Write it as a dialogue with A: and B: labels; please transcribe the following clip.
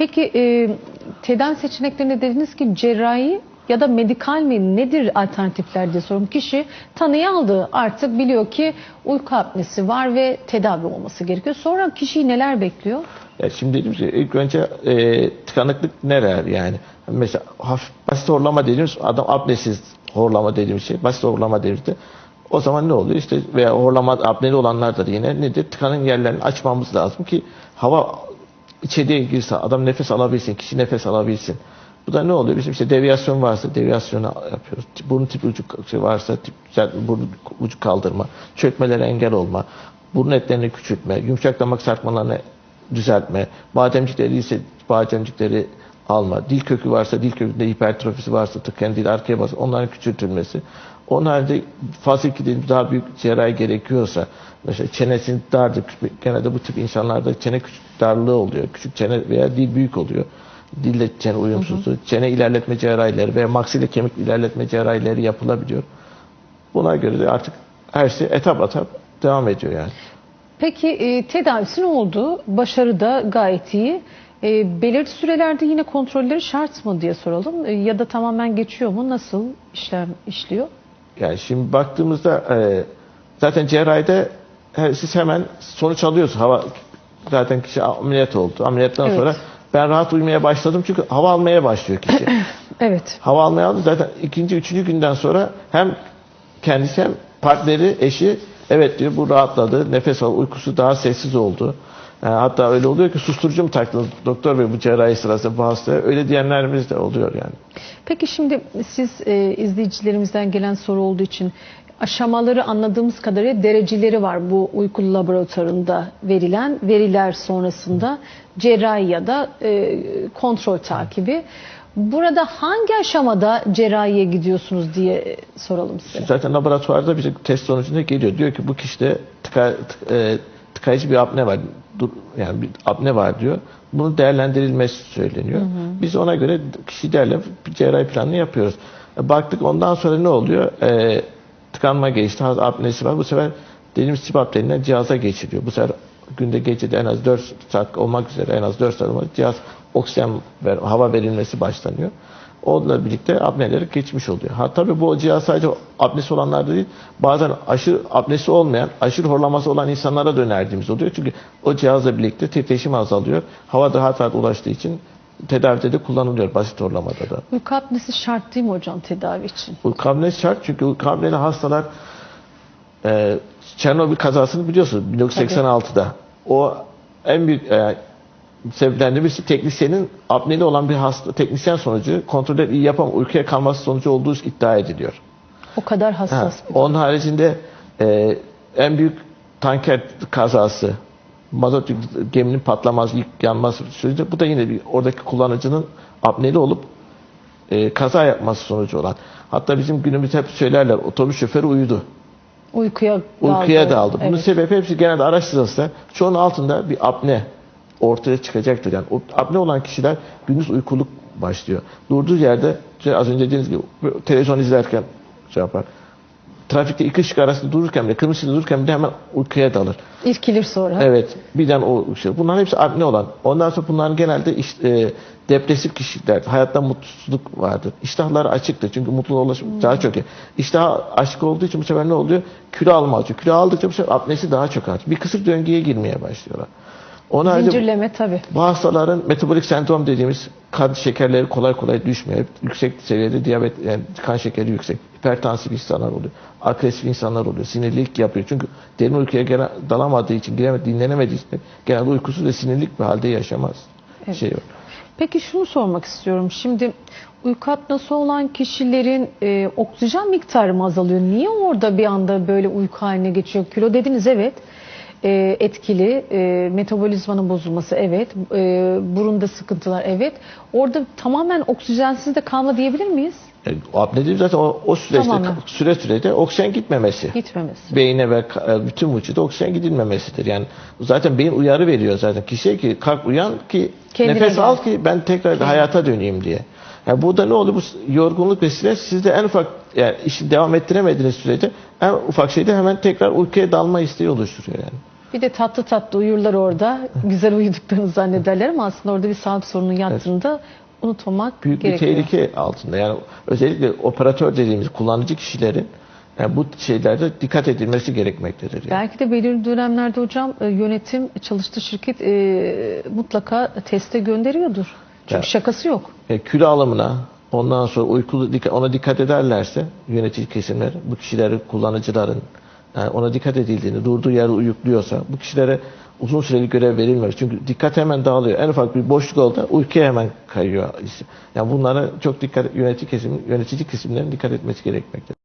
A: Peki e, tedavi seçeneklerinde dediniz ki cerrahi ya da medikal mi nedir alternatifler diye sorum. Kişi tanıyı aldı artık biliyor ki uyku apnesi var ve tedavi olması gerekiyor. Sonra kişiyi neler bekliyor?
B: Ya şimdi dedim ilk önce e, tıkanıklık neler yani? Mesela hafif basit horlama dediğimiz adam apnesiz horlama dediğimiz şey basit horlama dediğimizde o zaman ne oluyor? İşte veya horlama apneli olanlar da yine nedir? Tıkanın yerlerini açmamız lazım ki hava içeriye girse adam nefes alabilsin, kişi nefes alabilsin. Bu da ne oluyor? Bizim işte deviyasyon varsa deviyasyonu yapıyoruz. Burun tip ucu şey varsa tip, burun ucu kaldırma, çökmelere engel olma, burun etlerini küçültme, yumuşak damak sarkmalarını düzeltme, bademcikleri ise bademcikleri alma, dil kökü varsa dil kökünde hipertrofisi varsa tıkayan dil arkaya bas, onların küçültülmesi. Onun halinde fazla dediğimiz daha büyük cerrahi gerekiyorsa mesela çenesinin dardır. Genelde bu tip insanlarda çene küçük darlığı oluyor. Küçük çene veya dil büyük oluyor. Dille çene uyumsuzluğu. Çene ilerletme cerrahileri veya maksile kemik ilerletme cerrahileri yapılabiliyor. Buna göre de artık her şey etap etap devam ediyor yani.
A: Peki e, tedavisi ne oldu? Başarı da gayet iyi. E, belirli sürelerde yine kontrolleri şart mı diye soralım. E, ya da tamamen geçiyor mu? Nasıl işlem işliyor?
B: Yani şimdi baktığımızda e, zaten cerrahide he, siz hemen sonuç alıyorsunuz. Hava zaten kişi ameliyat oldu. Ameliyattan
A: Evet.
B: sonra ben rahat uyumaya başladım çünkü hava almaya başlıyor kişi.
A: Evet.
B: hava almaya aldı zaten ikinci, üçüncü günden sonra hem kendisi hem partneri, eşi evet diyor bu rahatladı, nefes al, uykusu daha sessiz oldu. Yani hatta öyle oluyor ki susturucu mu taktınız doktor bey bu cerrahi sırasında bu hastaya öyle diyenlerimiz de oluyor yani.
A: Peki şimdi siz e, izleyicilerimizden gelen soru olduğu için aşamaları anladığımız kadarıyla dereceleri var bu uyku laboratuvarında verilen veriler sonrasında cerrahi ya da e, kontrol takibi. Burada hangi aşamada cerrahiye gidiyorsunuz diye soralım size.
B: Zaten laboratuvarda bir test sonucunda geliyor. Diyor ki bu kişide tıka, tık- e, tıkayıcı bir apne var. Dur, yani bir apne var diyor. Bunun değerlendirilmesi söyleniyor. Biz ona göre kişi değerle bir cerrahi planını yapıyoruz. E, baktık ondan sonra ne oluyor? E, tıkanma geçti. haz- Apnesi var. Bu sefer dediğimiz tip apneliğinden cihaza geçiriyor. Bu sefer günde gecede en az 4 saat olmak üzere en az 4 saat olmak cihaz oksijen ver, hava verilmesi başlanıyor. Onunla birlikte apneleri geçmiş oluyor. Ha tabii bu cihaz sadece apnesi olanlarda değil, bazen aşırı apnesi olmayan, aşırı horlaması olan insanlara da önerdiğimiz oluyor. Çünkü o cihazla birlikte titreşim azalıyor. Hava daha rahat ulaştığı için tedavide de kullanılıyor basit horlamada da.
A: Uyku apnesi şart değil mi hocam tedavi için?
B: Uyku apnesi şart çünkü uyku apneli hastalar e, Çernobil kazasını biliyorsunuz 1986'da. O en büyük e, sebeplerinden birisi teknisyenin apneli olan bir hasta teknisyen sonucu kontrolleri iyi yapam uykuya kalması sonucu olduğu iddia ediliyor.
A: O kadar
B: Ha,
A: hassas bir
B: onun haricinde e, en büyük tanker kazası mazot yüklü geminin patlamaz, yık- yanması sürece bu da yine bir oradaki kullanıcının apneli olup e, kaza yapması sonucu olan. Hatta bizim günümüzde hep söylerler otobüs şoförü uyudu.
A: uykuya daldı.
B: Uykuya daldı. Bunun
A: Evet.
B: sebebi hepsi genelde araştırılırsa çoğunun altında bir apne ortaya çıkacaktır. Yani o apne olan kişiler gündüz uykuluk başlıyor. Durduğu yerde az önce dediğiniz gibi televizyon izlerken şey yapar. Trafikte iki ışık arasında dururken bile, kırmızı dururken bile hemen uykuya dalır.
A: İrkilir sonra.
B: Evet. Birden o şey. Bunların hepsi apne olan. Ondan sonra bunların genelde iş, e, depresif kişiler, hayatta mutsuzluk vardır. İştahları açıktır. Çünkü mutluluğa ulaşım daha çok iyi. İştah açık olduğu için bu sefer ne oluyor? Kilo alma açıyor. Kilo aldıkça bu sefer apnesi daha çok artıyor. Bir kısır döngüye girmeye başlıyorlar. Haricinde
A: Zincirleme tabii.
B: bu hastaların metabolik sendrom dediğimiz kan şekerleri kolay kolay düşmüyor. Hep yüksek seviyede diyabet, yani kan şekeri yüksek. Hipertansif insanlar oluyor. Agresif insanlar oluyor. Sinirlilik yapıyor. Çünkü derin uykuya gene dalamadığı için, giremedi, dinlenemediği için genelde uykusuz ve sinirlik bir halde yaşamaz.
A: Evet.
B: Şey yok.
A: Peki şunu sormak istiyorum. Şimdi uyku apnosu olan kişilerin e, oksijen miktarı mı azalıyor? Niye orada bir anda böyle uyku haline geçiyor? Kilo dediniz evet. E, etkili. E, metabolizmanın bozulması evet. E, burunda sıkıntılar evet. Orada tamamen oksijensiz de kalma diyebilir miyiz?
B: Yani apne dediğim zaten o, o süreçte,
A: Tamamen.
B: süre sürede oksijen gitmemesi.
A: Gitmemesi.
B: beyine ve bütün vücuda oksijen gidilmemesidir. Yani zaten beyin uyarı veriyor zaten kişiye ki kalk uyan ki
A: Kendine
B: nefes
A: gel.
B: al ki ben tekrar hayata döneyim diye. Yani burada ne oluyor? Bu yorgunluk ve stres sizde en ufak yani işi devam ettiremediğiniz sürece en ufak şeyde hemen tekrar uykuya dalma isteği oluşturuyor yani.
A: Bir de tatlı tatlı uyurlar orada. Güzel uyuduklarını zannederler ama aslında orada bir sağlık sorunun yattığını da unutmamak
B: büyük
A: gerekiyor.
B: bir tehlike altında. Yani özellikle operatör dediğimiz kullanıcı kişilerin yani bu şeylerde dikkat edilmesi gerekmektedir. Yani.
A: Belki de belirli dönemlerde hocam e, yönetim çalıştığı şirket e, mutlaka teste gönderiyordur. Çünkü
B: Ya.
A: şakası yok.
B: E, kilo alımına ondan sonra uykulu dikkat- ona dikkat ederlerse yönetici kesimler bu kişileri kullanıcıların yani ona dikkat edildiğini durduğu yerde uyukluyorsa bu kişilere uzun süreli görev verilmiyor. Çünkü dikkat hemen dağılıyor. En ufak bir boşluk oldu uykuya hemen kayıyor. Yani bunlara çok dikkat yönetici kesim yönetici kesimlerin dikkat etmesi gerekmektedir.